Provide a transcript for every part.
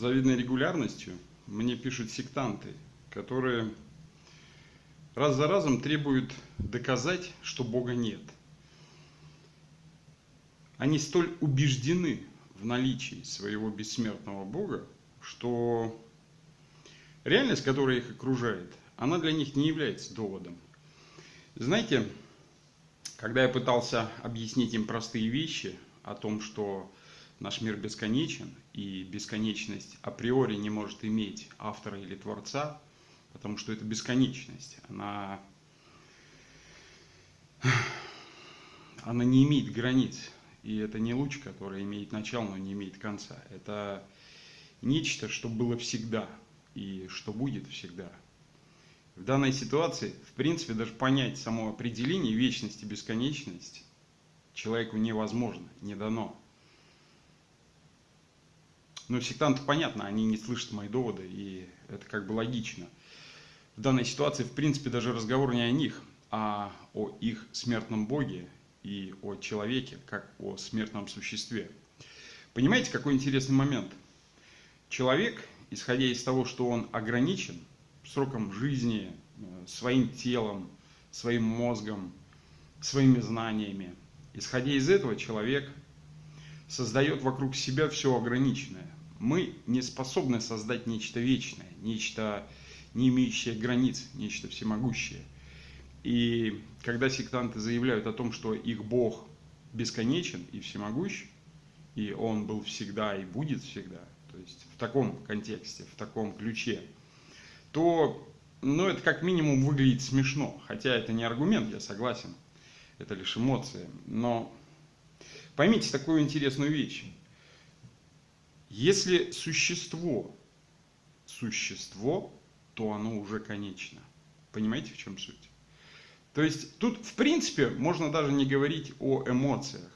завидной регулярностью мне пишут сектанты, которые раз за разом требуют доказать, что Бога нет. Они столь убеждены в наличии своего бессмертного Бога, что реальность, которая их окружает, она для них не является доводом. Знаете, когда я пытался объяснить им простые вещи о том, что наш мир бесконечен, и бесконечность априори не может иметь автора или творца, потому что это бесконечность, она, она не имеет границ, и это не луч, который имеет начало, но не имеет конца. Это нечто, что было всегда и что будет всегда. В данной ситуации, в принципе, даже понять само определение вечности, бесконечности человеку невозможно, не дано. Но сектанты, понятно, они не слышат мои доводы, и это как бы логично. В данной ситуации, в принципе, даже разговор не о них, а о их смертном Боге и о человеке, как о смертном существе. Понимаете, какой интересный момент? Человек, исходя из того, что он ограничен сроком жизни, э, своим телом, своим мозгом, своими знаниями, исходя из этого человек создает вокруг себя все ограниченное мы не способны создать нечто вечное, нечто не имеющее границ, нечто всемогущее. И когда сектанты заявляют о том, что их Бог бесконечен и всемогущ, и Он был всегда и будет всегда, то есть в таком контексте, в таком ключе, то ну, это как минимум выглядит смешно. Хотя это не аргумент, я согласен, это лишь эмоции. Но поймите такую интересную вещь. Если существо – существо, то оно уже конечно. Понимаете, в чем суть? То есть тут, в принципе, можно даже не говорить о эмоциях.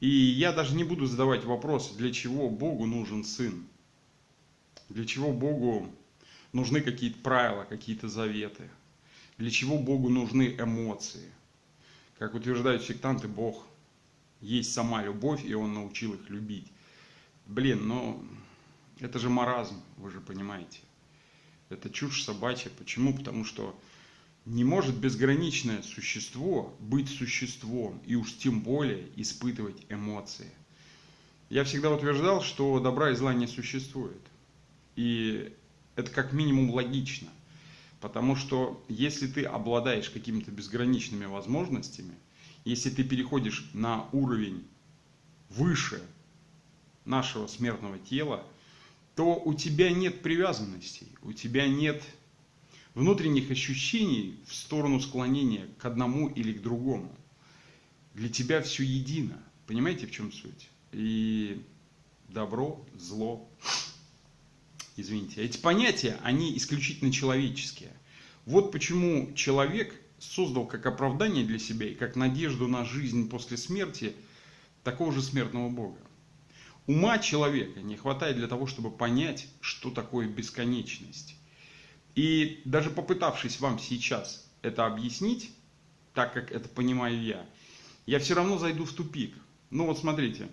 И я даже не буду задавать вопрос, для чего Богу нужен сын. Для чего Богу нужны какие-то правила, какие-то заветы. Для чего Богу нужны эмоции. Как утверждают сектанты, Бог есть сама любовь, и Он научил их любить. Блин, ну это же маразм, вы же понимаете. Это чушь собачья. Почему? Потому что не может безграничное существо быть существом и уж тем более испытывать эмоции. Я всегда утверждал, что добра и зла не существует. И это как минимум логично. Потому что если ты обладаешь какими-то безграничными возможностями, если ты переходишь на уровень выше нашего смертного тела, то у тебя нет привязанностей, у тебя нет внутренних ощущений в сторону склонения к одному или к другому. Для тебя все едино. Понимаете, в чем суть? И добро, зло, извините, эти понятия, они исключительно человеческие. Вот почему человек создал как оправдание для себя и как надежду на жизнь после смерти такого же смертного Бога. Ума человека не хватает для того, чтобы понять, что такое бесконечность. И даже попытавшись вам сейчас это объяснить, так как это понимаю я, я все равно зайду в тупик. Ну вот смотрите,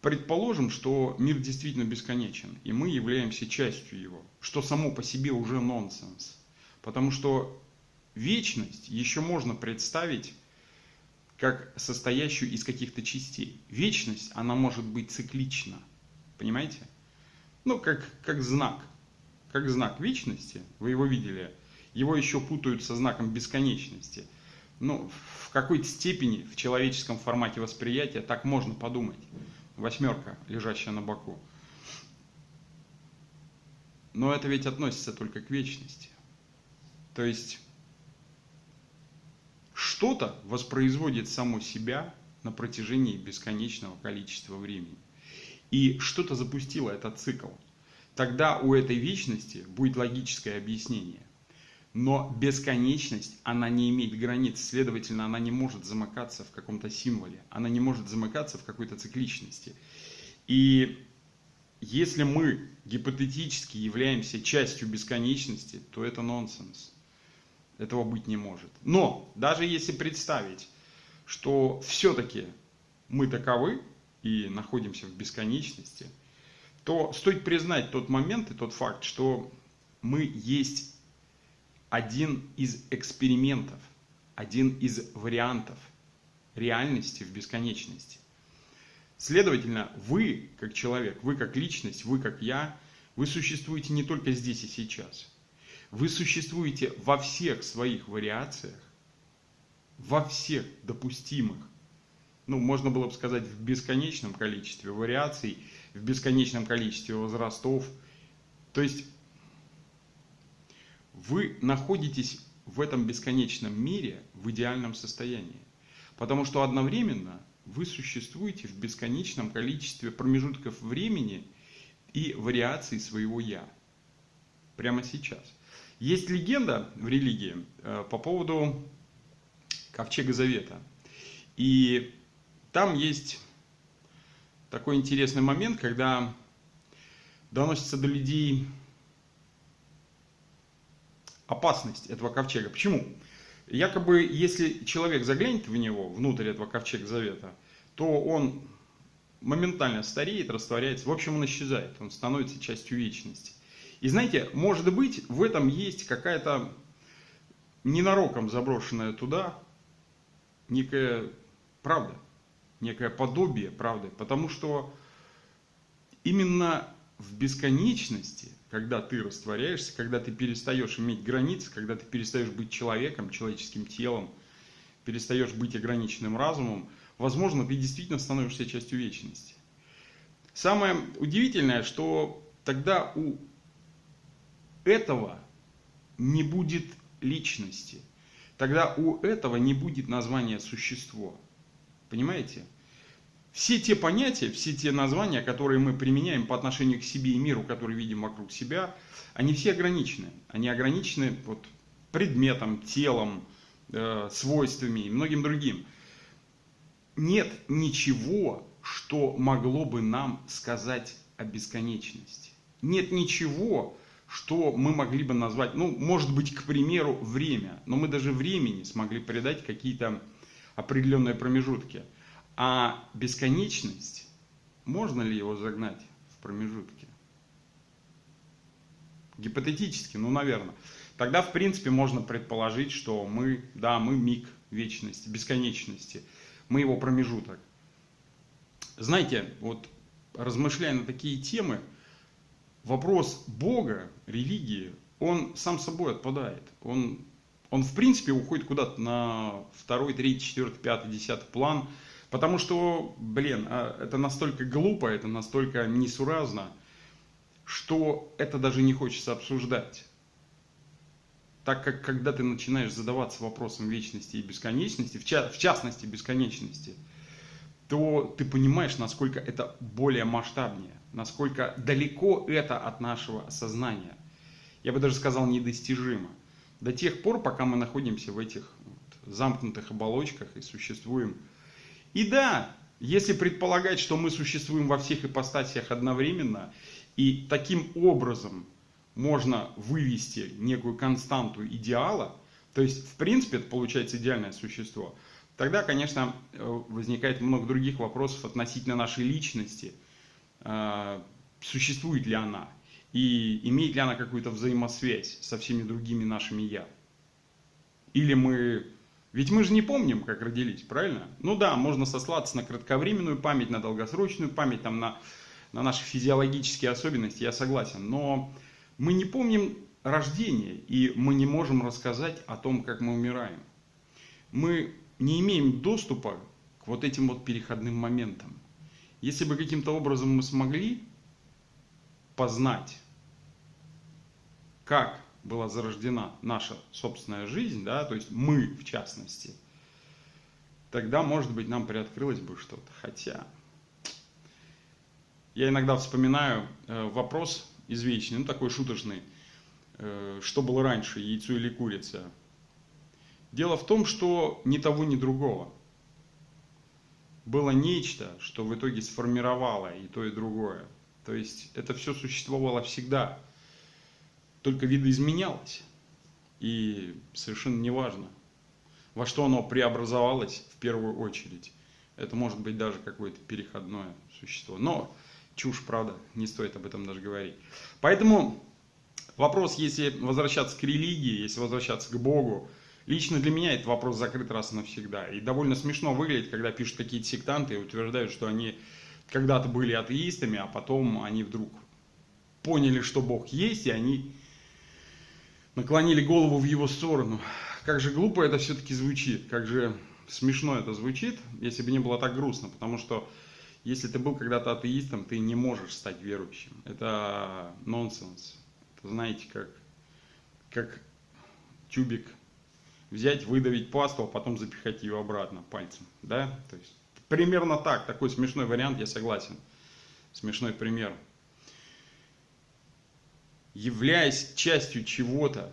предположим, что мир действительно бесконечен, и мы являемся частью его, что само по себе уже нонсенс. Потому что вечность еще можно представить как состоящую из каких-то частей. Вечность, она может быть циклична. Понимаете? Ну, как, как знак. Как знак вечности, вы его видели, его еще путают со знаком бесконечности. Ну, в какой-то степени в человеческом формате восприятия так можно подумать. Восьмерка, лежащая на боку. Но это ведь относится только к вечности. То есть что-то воспроизводит само себя на протяжении бесконечного количества времени. И что-то запустило этот цикл. Тогда у этой вечности будет логическое объяснение. Но бесконечность, она не имеет границ, следовательно, она не может замыкаться в каком-то символе, она не может замыкаться в какой-то цикличности. И если мы гипотетически являемся частью бесконечности, то это нонсенс. Этого быть не может. Но даже если представить, что все-таки мы таковы и находимся в бесконечности, то стоит признать тот момент и тот факт, что мы есть один из экспериментов, один из вариантов реальности в бесконечности. Следовательно, вы как человек, вы как личность, вы как я, вы существуете не только здесь и сейчас. Вы существуете во всех своих вариациях, во всех допустимых, ну, можно было бы сказать, в бесконечном количестве вариаций, в бесконечном количестве возрастов. То есть вы находитесь в этом бесконечном мире в идеальном состоянии. Потому что одновременно вы существуете в бесконечном количестве промежутков времени и вариаций своего «я». Прямо сейчас. Есть легенда в религии э, по поводу Ковчега Завета. И там есть такой интересный момент, когда доносится до людей опасность этого ковчега. Почему? Якобы, если человек заглянет в него, внутрь этого ковчега завета, то он моментально стареет, растворяется, в общем, он исчезает, он становится частью вечности. И знаете, может быть, в этом есть какая-то ненароком заброшенная туда некая правда, некое подобие правды, потому что именно в бесконечности, когда ты растворяешься, когда ты перестаешь иметь границы, когда ты перестаешь быть человеком, человеческим телом, перестаешь быть ограниченным разумом, возможно, ты действительно становишься частью вечности. Самое удивительное, что тогда у этого не будет личности. Тогда у этого не будет названия существо. Понимаете? Все те понятия, все те названия, которые мы применяем по отношению к себе и миру, который видим вокруг себя, они все ограничены. Они ограничены вот предметом, телом, э, свойствами и многим другим. Нет ничего, что могло бы нам сказать о бесконечности. Нет ничего, что мы могли бы назвать, ну, может быть, к примеру, время. Но мы даже времени смогли придать какие-то определенные промежутки. А бесконечность, можно ли его загнать в промежутки? Гипотетически, ну, наверное. Тогда, в принципе, можно предположить, что мы, да, мы миг вечности, бесконечности. Мы его промежуток. Знаете, вот размышляя на такие темы, вопрос Бога, религии, он сам собой отпадает. Он, он в принципе уходит куда-то на второй, третий, четвертый, пятый, десятый план. Потому что, блин, а, это настолько глупо, это настолько несуразно, что это даже не хочется обсуждать. Так как когда ты начинаешь задаваться вопросом вечности и бесконечности, в, ча в частности бесконечности, то ты понимаешь, насколько это более масштабнее насколько далеко это от нашего сознания. Я бы даже сказал недостижимо. До тех пор, пока мы находимся в этих вот замкнутых оболочках и существуем. И да, если предполагать, что мы существуем во всех ипостасиях одновременно, и таким образом можно вывести некую константу идеала, то есть, в принципе, это получается идеальное существо, тогда, конечно, э, возникает много других вопросов относительно нашей личности – а, существует ли она и имеет ли она какую-то взаимосвязь со всеми другими нашими «я». Или мы... Ведь мы же не помним, как родились, правильно? Ну да, можно сослаться на кратковременную память, на долгосрочную память, там, на, на наши физиологические особенности, я согласен. Но мы не помним рождение, и мы не можем рассказать о том, как мы умираем. Мы не имеем доступа к вот этим вот переходным моментам. Если бы каким-то образом мы смогли познать, как была зарождена наша собственная жизнь, да, то есть мы в частности, тогда, может быть, нам приоткрылось бы что-то. Хотя, я иногда вспоминаю э, вопрос извечный, ну такой шуточный, э, что было раньше, яйцо или курица. Дело в том, что ни того, ни другого – было нечто, что в итоге сформировало и то, и другое. То есть это все существовало всегда, только видоизменялось. И совершенно неважно, во что оно преобразовалось в первую очередь. Это может быть даже какое-то переходное существо. Но чушь, правда, не стоит об этом даже говорить. Поэтому вопрос, если возвращаться к религии, если возвращаться к Богу, лично для меня этот вопрос закрыт раз и навсегда. И довольно смешно выглядит, когда пишут какие-то сектанты и утверждают, что они когда-то были атеистами, а потом они вдруг поняли, что Бог есть, и они наклонили голову в его сторону. Как же глупо это все-таки звучит, как же смешно это звучит, если бы не было так грустно, потому что если ты был когда-то атеистом, ты не можешь стать верующим. Это нонсенс. Это знаете, как, как тюбик взять, выдавить пасту, а потом запихать ее обратно пальцем. Да? То есть, примерно так, такой смешной вариант, я согласен. Смешной пример. Являясь частью чего-то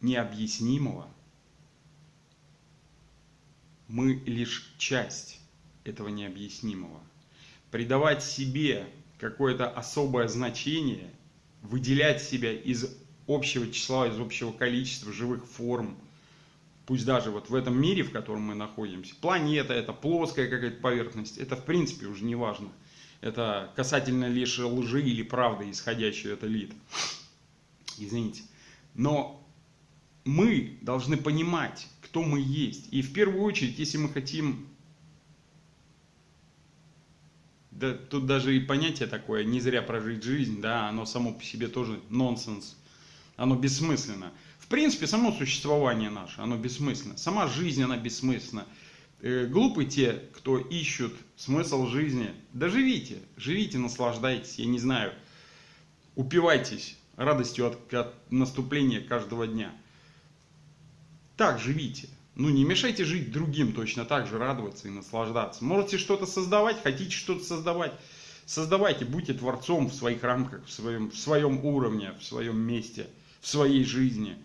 необъяснимого, мы лишь часть этого необъяснимого. Придавать себе какое-то особое значение, выделять себя из общего числа, из общего количества живых форм, пусть даже вот в этом мире, в котором мы находимся, планета, это плоская какая-то поверхность, это в принципе уже не важно. Это касательно лишь лжи или правды, исходящей от элит. Извините. Но мы должны понимать, кто мы есть. И в первую очередь, если мы хотим да, тут даже и понятие такое, не зря прожить жизнь, да, оно само по себе тоже нонсенс, оно бессмысленно. В принципе, само существование наше, оно бессмысленно. Сама жизнь, она бессмысленна. Э, глупы те, кто ищут смысл жизни. Да живите, живите, наслаждайтесь, я не знаю, упивайтесь радостью от, от наступления каждого дня. Так живите. Ну, не мешайте жить другим точно так же, радоваться и наслаждаться. Можете что-то создавать, хотите что-то создавать. Создавайте, будьте творцом в своих рамках, в своем, в своем уровне, в своем месте, в своей жизни.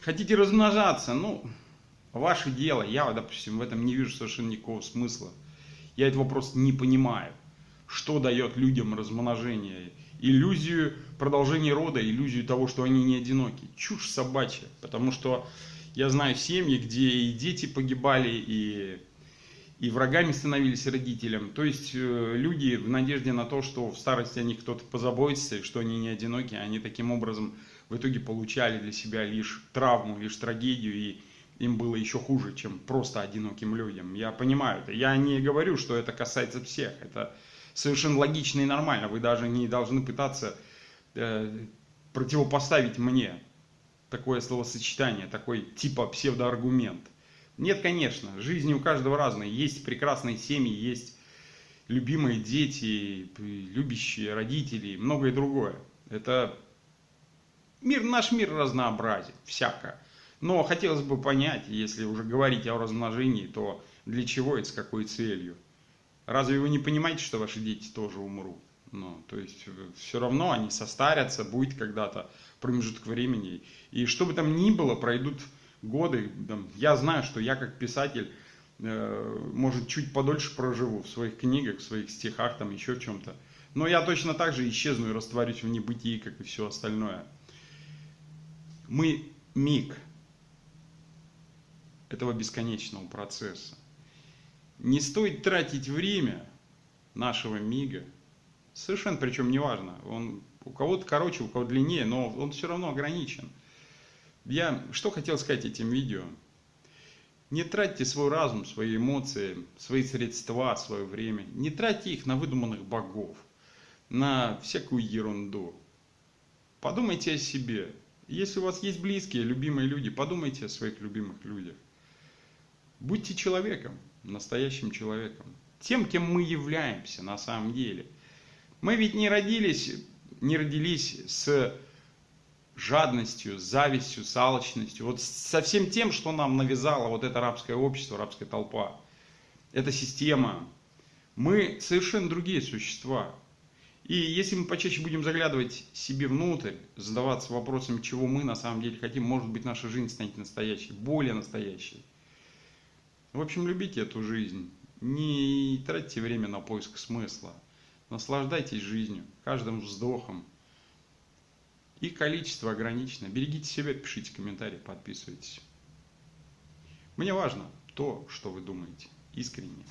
Хотите размножаться, ну, ваше дело. Я, допустим, в этом не вижу совершенно никакого смысла. Я этого просто не понимаю. Что дает людям размножение? Иллюзию продолжения рода, иллюзию того, что они не одиноки. Чушь собачья, потому что я знаю семьи, где и дети погибали, и, и врагами становились родителям. То есть э, люди в надежде на то, что в старости о них кто-то позаботится, что они не одиноки, они таким образом в итоге получали для себя лишь травму, лишь трагедию, и им было еще хуже, чем просто одиноким людям. Я понимаю это. Я не говорю, что это касается всех. Это совершенно логично и нормально. Вы даже не должны пытаться э, противопоставить мне такое словосочетание, такой типа псевдоаргумент. Нет, конечно, жизни у каждого разные. Есть прекрасные семьи, есть любимые дети, любящие родители, многое другое. Это мир, наш мир разнообразен, всяко. Но хотелось бы понять, если уже говорить о размножении, то для чего это, с какой целью? Разве вы не понимаете, что ваши дети тоже умрут? Ну, то есть э, все равно они состарятся, будет когда-то промежуток времени. И что бы там ни было, пройдут годы. Там, я знаю, что я как писатель, э, может, чуть подольше проживу в своих книгах, в своих стихах, там еще чем-то. Но я точно так же исчезну и растворюсь в небытии, как и все остальное. Мы миг этого бесконечного процесса. Не стоит тратить время нашего мига Совершенно причем неважно. Он у кого-то короче, у кого длиннее, но он все равно ограничен. Я что хотел сказать этим видео? Не тратьте свой разум, свои эмоции, свои средства, свое время. Не тратьте их на выдуманных богов, на всякую ерунду. Подумайте о себе. Если у вас есть близкие, любимые люди, подумайте о своих любимых людях. Будьте человеком, настоящим человеком. Тем, кем мы являемся на самом деле – мы ведь не родились, не родились с жадностью, завистью, с алчностью, вот со всем тем, что нам навязало вот это рабское общество, рабская толпа, эта система. Мы совершенно другие существа. И если мы почаще будем заглядывать себе внутрь, задаваться вопросом, чего мы на самом деле хотим, может быть, наша жизнь станет настоящей, более настоящей. В общем, любите эту жизнь. Не тратьте время на поиск смысла. Наслаждайтесь жизнью, каждым вздохом. Их количество ограничено. Берегите себя, пишите комментарии, подписывайтесь. Мне важно то, что вы думаете. Искренне.